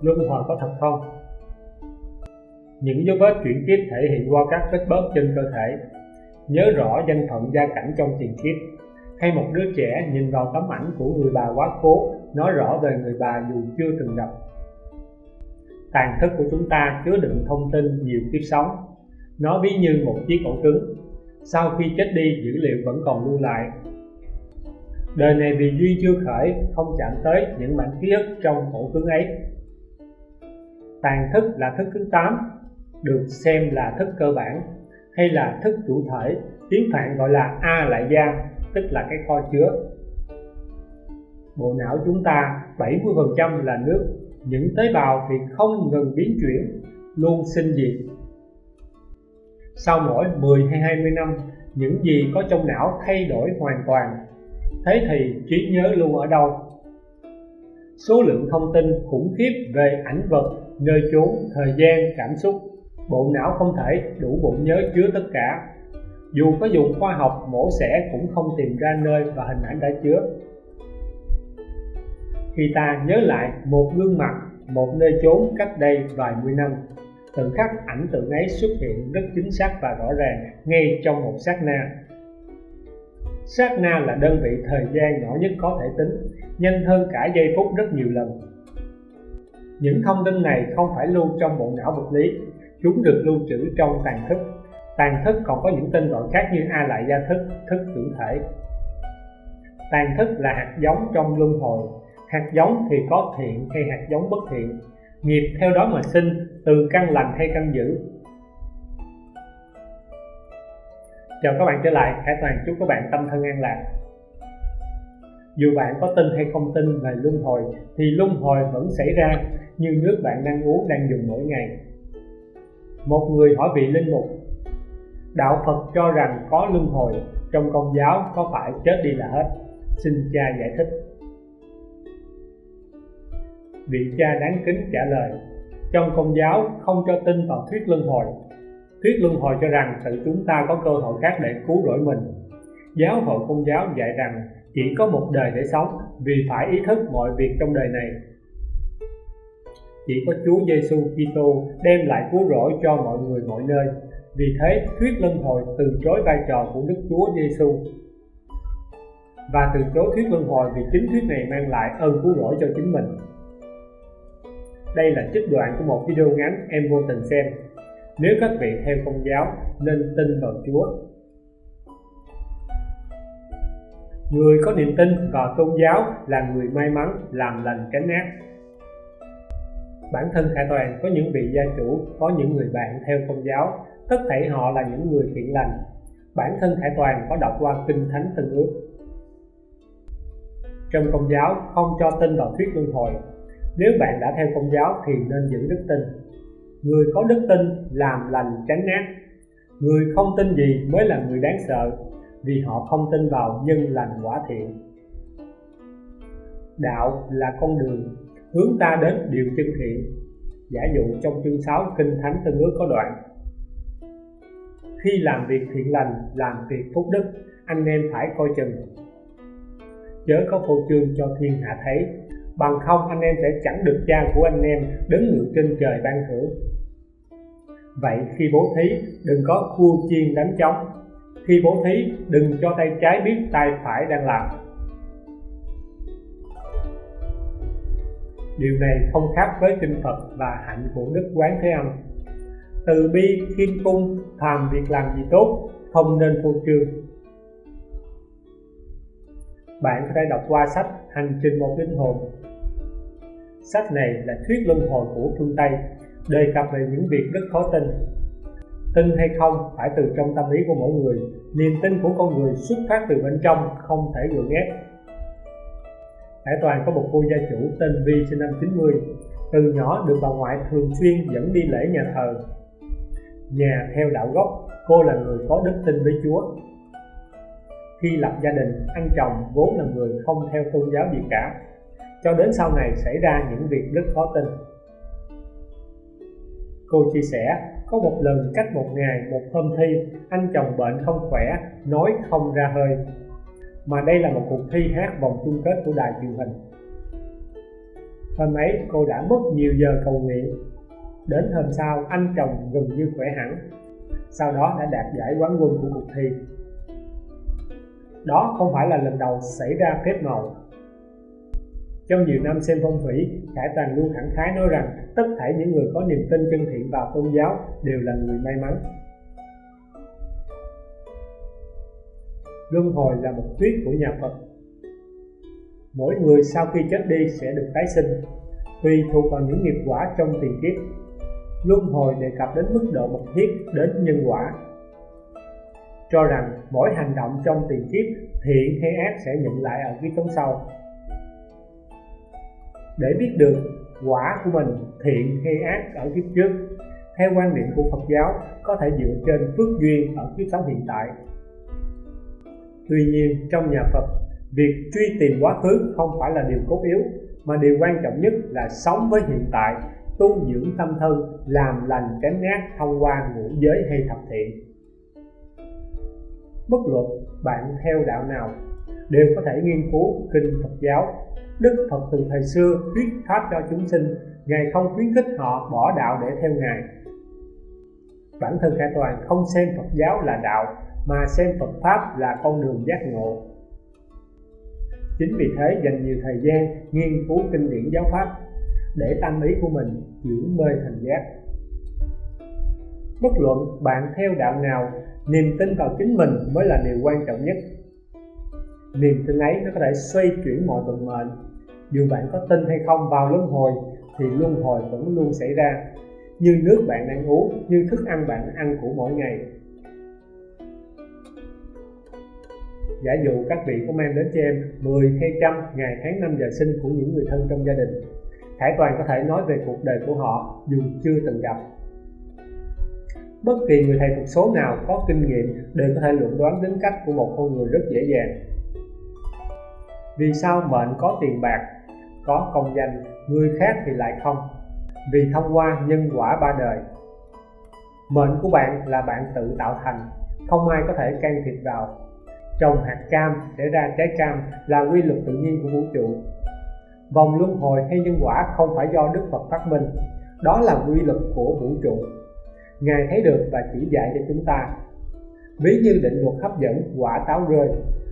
luân hồi có thật không? Những dấu vết chuyển kiếp thể hiện qua các vết bớt trên cơ thể. Nhớ rõ danh phận gia cảnh trong tiền kiếp. Hay một đứa trẻ nhìn vào tấm ảnh của người bà quá cố nói rõ về người bà dù chưa từng gặp. Tàn thức của chúng ta chứa đựng thông tin nhiều kiếp sống. Nó ví như một chiếc ổ cứng. Sau khi chết đi, dữ liệu vẫn còn lưu lại. Đời này vì duy chưa khởi, không chạm tới những mảnh ký ức trong ổ cứng ấy tàn thức là thức thứ 8 được xem là thức cơ bản hay là thức chủ thể, tiếng phạn gọi là a lại gia, tức là cái kho chứa. Bộ não chúng ta 70% là nước, những tế bào thì không ngừng biến chuyển, luôn sinh diệt. Sau mỗi 10 hay 20 năm, những gì có trong não thay đổi hoàn toàn, thế thì trí nhớ luôn ở đâu? Số lượng thông tin khủng khiếp về ảnh vật nơi chốn thời gian, cảm xúc. Bộ não không thể đủ bộ nhớ chứa tất cả. Dù có dùng khoa học, mổ xẻ cũng không tìm ra nơi và hình ảnh đã chứa. Khi ta nhớ lại một gương mặt, một nơi chốn cách đây vài mươi năm, từng khắc ảnh tượng ấy xuất hiện rất chính xác và rõ ràng ngay trong một sát na. Sát na là đơn vị thời gian nhỏ nhất có thể tính, nhanh hơn cả giây phút rất nhiều lần những thông tin này không phải lưu trong bộ não vật lý. Chúng được lưu trữ trong tàn thức. Tàn thức còn có những tên gọi khác như a lại gia thức thức chủ thể. Tàn thức là hạt giống trong luân hồi. Hạt giống thì có thiện hay hạt giống bất thiện. Nghiệp theo đó mà sinh, từ căn lành hay căn dữ. Chào các bạn trở lại. Hải Toàn, chúc các bạn tâm thân an lạc dù bạn có tin hay không tin về luân hồi, thì luân hồi vẫn xảy ra như nước bạn đang uống đang dùng mỗi ngày. Một người hỏi vị linh mục, đạo Phật cho rằng có luân hồi, trong công giáo có phải chết đi là hết? Xin cha giải thích. Vị cha đáng kính trả lời, trong công giáo không cho tin vào thuyết luân hồi. Thuyết luân hồi cho rằng tự chúng ta có cơ hội khác để cứu rỗi mình. Giáo hội công giáo dạy rằng chỉ có một đời để sống vì phải ý thức mọi việc trong đời này. Chỉ có Chúa Giêsu Kitô đem lại cứu rỗi cho mọi người mọi nơi. Vì thế, thuyết luân hồi từ chối vai trò của Đức Chúa Giêsu và từ chối thuyết luân hồi vì chính thuyết này mang lại ơn cứu rỗi cho chính mình. Đây là trích đoạn của một video ngắn em vô tình xem. Nếu các vị theo công giáo, nên tin vào Chúa. Người có niềm tin vào tôn giáo là người may mắn, làm lành tránh ác bản thân khải toàn có những vị gia chủ, có những người bạn theo công giáo, tất thảy họ là những người thiện lành. Bản thân khải toàn có đọc qua kinh thánh tân ước. Trong công giáo, không cho tin vào thuyết luân hồi. Nếu bạn đã theo công giáo thì nên giữ đức tin. Người có đức tin làm lành tránh ác người không tin gì mới là người đáng sợ vì họ không tin vào nhân lành quả thiện. Đạo là con đường hướng ta đến điều chân thiện. Giả dụ trong chương 6 kinh thánh tân ước có đoạn, khi làm việc thiện lành, làm việc phúc đức, anh em phải coi chừng. Chớ có phô trương cho thiên hạ thấy, bằng không anh em sẽ chẳng được cha của anh em đứng ngự trên trời ban thưởng. Vậy khi bố thí, đừng có khua chiên đánh trống khi bố thí, đừng cho tay trái biết tay phải đang làm. Điều này không khác với kinh Phật và hạnh của Đức Quán Thế Âm. Từ bi, khiêm cung, tham việc làm gì tốt, không nên phô trương. Bạn có thể đọc qua sách hành trình một linh hồn. Sách này là thuyết luân hồi của phương tây, đề cập về những việc rất khó tin tin hay không phải từ trong tâm lý của mỗi người. Niềm tin của con người xuất phát từ bên trong, không thể gượng ép. Hải Toàn có một cô gia chủ tên Vi sinh năm 90 từ nhỏ được bà ngoại thường xuyên dẫn đi lễ nhà thờ. Nhà theo đạo gốc, cô là người có đức tin với Chúa. Khi lập gia đình anh chồng vốn là người không theo tôn giáo gì cả. Cho đến sau này xảy ra những việc rất khó tin. Cô chia sẻ có một lần cách một ngày, một hôm thi, anh chồng bệnh không khỏe, nói không ra hơi. Mà đây là một cuộc thi hát vòng chung kết của đài truyền hình. Hôm ấy, cô đã mất nhiều giờ cầu nguyện. Đến hôm sau, anh chồng gần như khỏe hẳn. Sau đó đã đạt giải quán quân của cuộc thi. Đó không phải là lần đầu xảy ra phép màu. Trong nhiều năm xem phong thủy, khải toàn luôn thẳng khái nói rằng tất thảy những người có niềm tin chân thiện vào tôn giáo đều là người may mắn. Luân hồi là một thuyết của nhà phật. Mỗi người sau khi chết đi sẽ được tái sinh, tùy thuộc vào những nghiệp quả trong tiền kiếp. Luân hồi đề cập đến mức độ mật thiết đến nhân quả. Cho rằng mỗi hành động trong tiền kiếp thiện hay ác sẽ nhận lại ở kiếp sống sau. Để biết được quả của mình thiện hay ác ở kiếp trước, theo quan niệm của Phật giáo, có thể dựa trên phước duyên ở kiếp sống hiện tại. Tuy nhiên, trong nhà Phật, việc truy tìm quá khứ không phải là điều cốt yếu, mà điều quan trọng nhất là sống với hiện tại, tu dưỡng tâm thân, làm lành tránh ác thông qua ngũ giới hay thập thiện. Bất luận bạn theo đạo nào, đều có thể nghiên cứu kinh Phật giáo Đức Phật từ thời xưa thuyết pháp cho chúng sinh, Ngài không khuyến khích họ bỏ đạo để theo Ngài. Bản thân Khải Toàn không xem Phật giáo là đạo, Mà xem Phật Pháp là con đường giác ngộ. Chính vì thế, dành nhiều thời gian nghiên cứu kinh điển giáo Pháp Để tâm ý của mình chuyển mê thành giác. Bất luận bạn theo đạo nào, Niềm tin vào chính mình mới là điều quan trọng nhất niềm tin ấy nó có thể xoay chuyển mọi vận mệnh. Dù bạn có tin hay không vào luân hồi, thì luân hồi vẫn luôn xảy ra. Như nước bạn đang uống, như thức ăn bạn ăn của mỗi ngày. Giả dụ các vị có mang đến cho em 10 hay trăm ngày tháng năm giờ sinh của những người thân trong gia đình Khải Toàn có thể nói về cuộc đời của họ dù chưa từng gặp. Bất kỳ người thầy thuật số nào có kinh nghiệm đều có thể luận đoán tính cách của một con người rất dễ dàng vì sao mệnh có tiền bạc, có công danh, người khác thì lại không? Vì thông qua nhân quả ba đời. Mệnh của bạn là bạn tự tạo thành, không ai có thể can thiệp vào. Trồng hạt cam để ra trái cam là quy luật tự nhiên của vũ trụ. Vòng luân hồi hay nhân quả không phải do đức phật phát minh, đó là quy luật của vũ trụ. Ngài thấy được và chỉ dạy cho chúng ta. Ví như định luật hấp dẫn quả táo rơi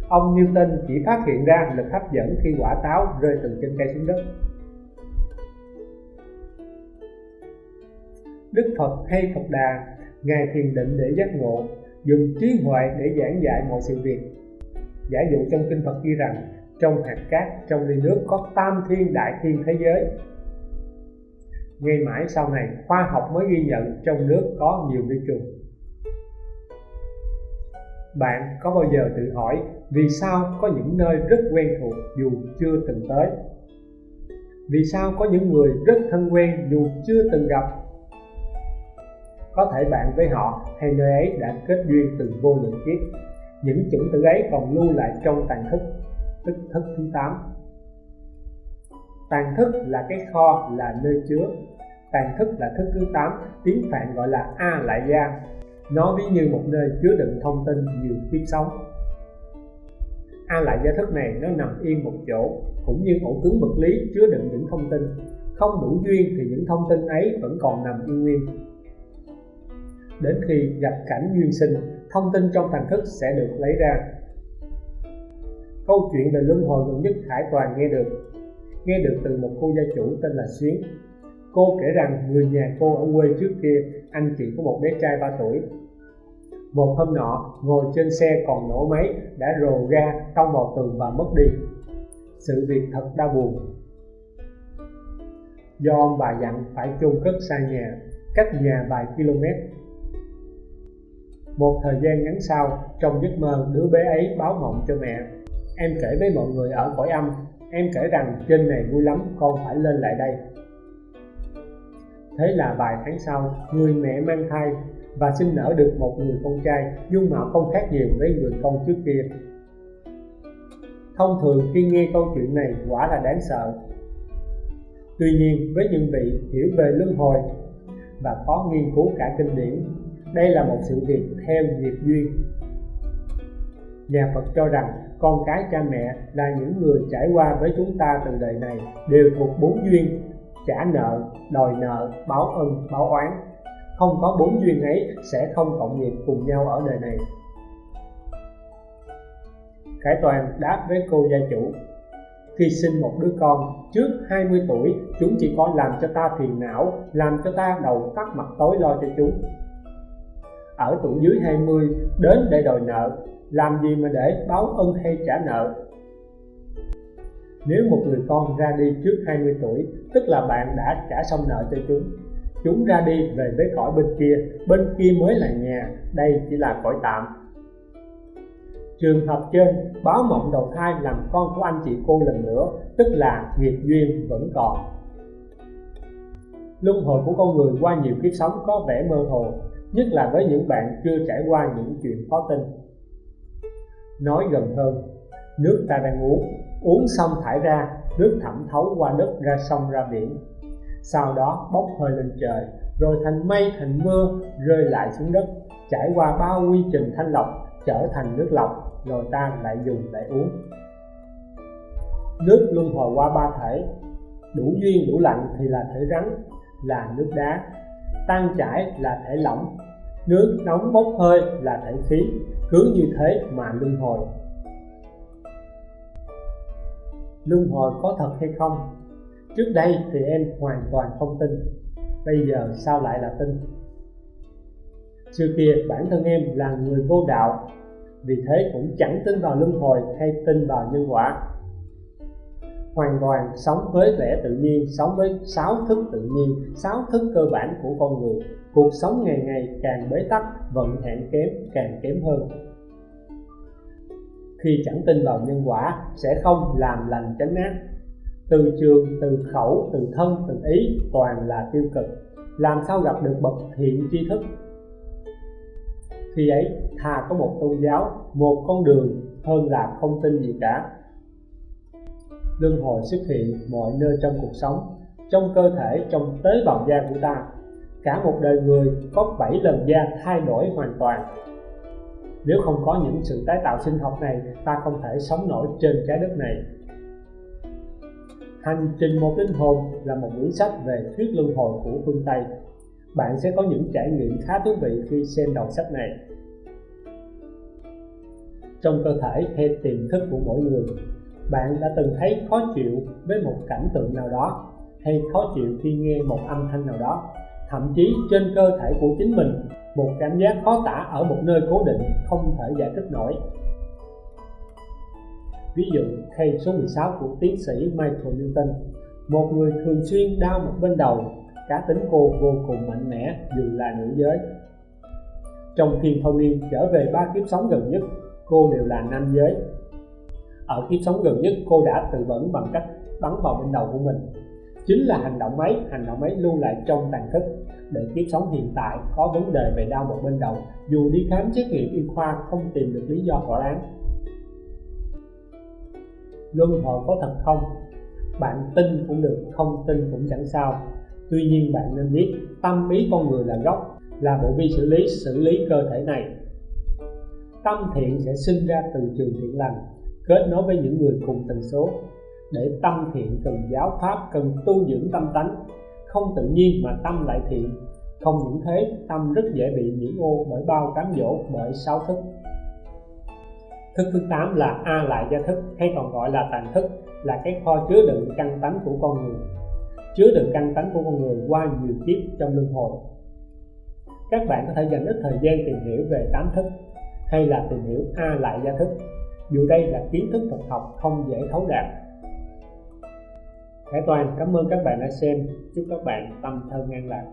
ông Newton chỉ phát hiện ra lực hấp dẫn khi quả táo rơi từ trên cây xuống đất. Đức Phật hay Phật Đà, Ngài thiền định để giác ngộ, dùng trí huệ để giảng dạy mọi sự việc. Giả dụ trong kinh Phật ghi rằng, trong hạt cát, trong ly nước có tam thiên đại thiên thế giới. Ngay mãi sau này, khoa học mới ghi nhận trong nước có nhiều vi trùng bạn có bao giờ tự hỏi vì sao có những nơi rất quen thuộc dù chưa từng tới? Vì sao có những người rất thân quen dù chưa từng gặp? Có thể bạn với họ hay nơi ấy đã kết duyên từ vô lượng kiếp. Những chủng tử ấy còn lưu lại trong tàn thức, tức thức thứ 8 tàn thức là cái kho, là nơi chứa. Tàn thức là thức thứ 8 tiếng phạn gọi là a lại gia nó ví như một nơi chứa đựng thông tin nhiều kiếp sống. A lại gia thức này nó nằm yên một chỗ, cũng như ổ cứng vật lý chứa đựng những thông tin. Không đủ duyên thì những thông tin ấy vẫn còn nằm yên nguyên. Đến khi gặp cảnh duyên sinh, thông tin trong thành thức sẽ được lấy ra. Câu chuyện về luân hồi gần nhất Hải Toàn nghe được. Nghe được từ một cô gia chủ tên là Xuyến cô kể rằng người nhà cô ở quê trước kia, anh chị có một bé trai 3 tuổi. Một hôm nọ, ngồi trên xe còn nổ máy, đã rồ ga, tông vào tường và mất đi. Sự việc thật đau buồn. Do ông bà dặn phải chôn cất xa nhà, cách nhà vài km. Một thời gian ngắn sau, trong giấc mơ, đứa bé ấy báo mộng cho mẹ. Em kể với mọi người ở cõi âm, em kể rằng trên này vui lắm, con phải lên lại đây thế là vài tháng sau, người mẹ mang thai và sinh nở được một người con trai, dung mạo không khác nhiều với người con trước kia. Thông thường khi nghe câu chuyện này quả là đáng sợ. Tuy nhiên, với những vị hiểu về luân hồi và có nghiên cứu cả kinh điển, đây là một sự việc theo nghiệp duyên. Nhà Phật cho rằng con cái cha mẹ là những người trải qua với chúng ta từ đời này đều thuộc bốn duyên trả nợ, đòi nợ, báo ân, báo oán. Không có bốn duyên ấy sẽ không cộng nghiệp cùng nhau ở đời này. Khải Toàn đáp với cô gia chủ, Khi sinh một đứa con trước 20 tuổi, Chúng chỉ có làm cho ta phiền não, Làm cho ta đầu tắt mặt tối lo cho chúng. Ở tuổi dưới 20 đến để đòi nợ, Làm gì mà để báo ân hay trả nợ? Nếu một người con ra đi trước 20 tuổi Tức là bạn đã trả xong nợ cho chúng Chúng ra đi về với cõi bên kia Bên kia mới là nhà Đây chỉ là cõi tạm Trường hợp trên, báo mộng đầu thai làm con của anh chị cô lần nữa, tức là nghiệp duyên vẫn còn. Luân hồi của con người qua nhiều kiếp sống có vẻ mơ hồ, nhất là với những bạn chưa trải qua những chuyện khó tin. Nói gần hơn, nước ta đang uống, uống xong thải ra, nước thẩm thấu qua đất ra sông ra biển. Sau đó bốc hơi lên trời, rồi thành mây thành mưa rơi lại xuống đất, trải qua bao quy trình thanh lọc trở thành nước lọc rồi ta lại dùng để uống. Nước luân hồi qua ba thể đủ duyên đủ lạnh thì là thể rắn là nước đá. Tan chảy là thể lỏng. Nước nóng bốc hơi là thể khí cứ như thế mà luân hồi luân hồi có thật hay không? Trước đây thì em hoàn toàn không tin, bây giờ sao lại là tin? Xưa kia, bản thân em là người vô đạo, vì thế cũng chẳng tin vào luân hồi hay tin vào nhân quả. Hoàn toàn sống với lẽ tự nhiên, sống với sáu thức tự nhiên, sáu thức cơ bản của con người. Cuộc sống ngày ngày càng bế tắc, vận hạn kém, càng kém hơn khi chẳng tin vào nhân quả sẽ không làm lành chánh ác. Từ trường, từ khẩu, từ thân, từ ý toàn là tiêu cực. Làm sao gặp được bậc thiện tri thức? Khi ấy thà có một tôn giáo, một con đường, hơn là không tin gì cả. Luân hồi xuất hiện mọi nơi trong cuộc sống, trong cơ thể, trong tế bào da của ta. Cả một đời người có 7 lần da thay đổi hoàn toàn nếu không có những sự tái tạo sinh học này, ta không thể sống nổi trên trái đất này. Hành trình một linh hồn là một quyển sách về thuyết luân hồi của phương tây. Bạn sẽ có những trải nghiệm khá thú vị khi xem đầu sách này. Trong cơ thể hay tiềm thức của mỗi người, bạn đã từng thấy khó chịu với một cảnh tượng nào đó, hay khó chịu khi nghe một âm thanh nào đó thậm chí trên cơ thể của chính mình, một cảm giác khó tả ở một nơi cố định không thể giải thích nổi. Ví dụ case số 16 của tiến sĩ Michael Newton, một người thường xuyên đau một bên đầu, cá tính cô vô cùng mạnh mẽ dù là nữ giới. Trong khi thâu niên trở về ba kiếp sống gần nhất, cô đều là nam giới. Ở kiếp sống gần nhất, cô đã tự vẫn bằng cách bắn vào bên đầu của mình chính là hành động ấy, hành động ấy lưu lại trong tàn thức để kiếp sống hiện tại có vấn đề về đau một bên đầu. Dù đi khám xét nghiệm y khoa không tìm được lý do thỏa đáng. Luân hồi có thật không? Bạn tin cũng được, không tin cũng chẳng sao. Tuy nhiên bạn nên biết, tâm ý con người là gốc, là bộ vi xử lý xử lý cơ thể này. Tâm thiện sẽ sinh ra từ trường thiện lành, kết nối với những người cùng tần số để tâm thiện, cần giáo pháp, cần tu dưỡng tâm tánh. Không tự nhiên mà tâm lại thiện. Không những thế, tâm rất dễ bị nhiễm ô bởi bao cám dỗ, bởi sáu thức. Thức thứ 8 là a lại gia thức, hay còn gọi là tàn thức, là cái kho chứa đựng căn tánh của con người. Chứa đựng căn tánh của con người qua nhiều kiếp trong luân hồi. Các bạn có thể dành ít thời gian tìm hiểu về tám thức, hay là tìm hiểu A lại gia thức. Dù đây là kiến thức thực học, không dễ thấu đạt Hải Toàn, cảm ơn các bạn đã xem. Chúc các bạn tâm thân an lạc.